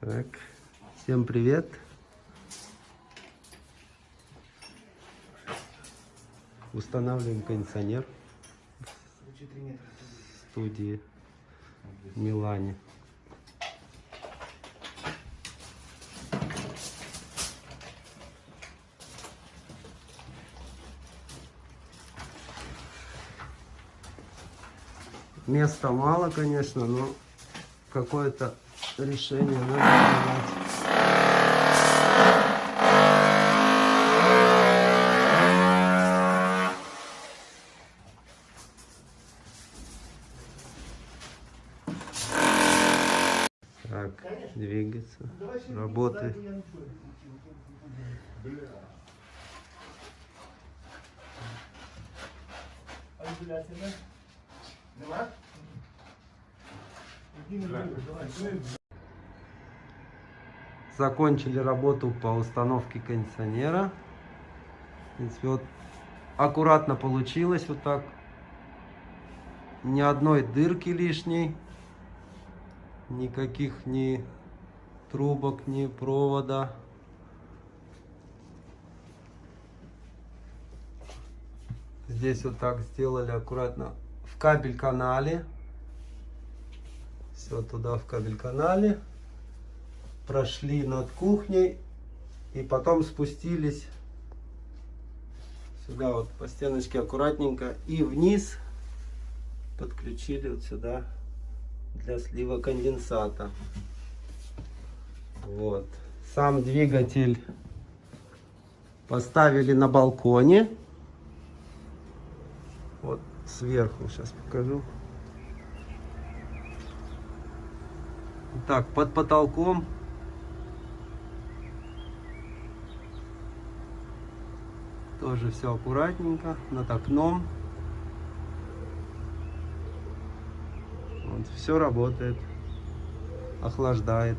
Так, всем привет. Устанавливаем кондиционер в студии Милане. Места мало, конечно, но какое-то решение надо принять. Так, двигаться, работает. Закончили работу по установке кондиционера. В принципе, вот аккуратно получилось вот так. Ни одной дырки лишней. Никаких ни трубок, ни провода. Здесь вот так сделали аккуратно в кабель канале. Все туда в кабель канале. Прошли над кухней и потом спустились сюда вот по стеночке аккуратненько и вниз подключили вот сюда для слива конденсата. Вот. Сам двигатель поставили на балконе. Вот сверху сейчас покажу. Так, под потолком тоже все аккуратненько, над окном. Вот, все работает, охлаждает.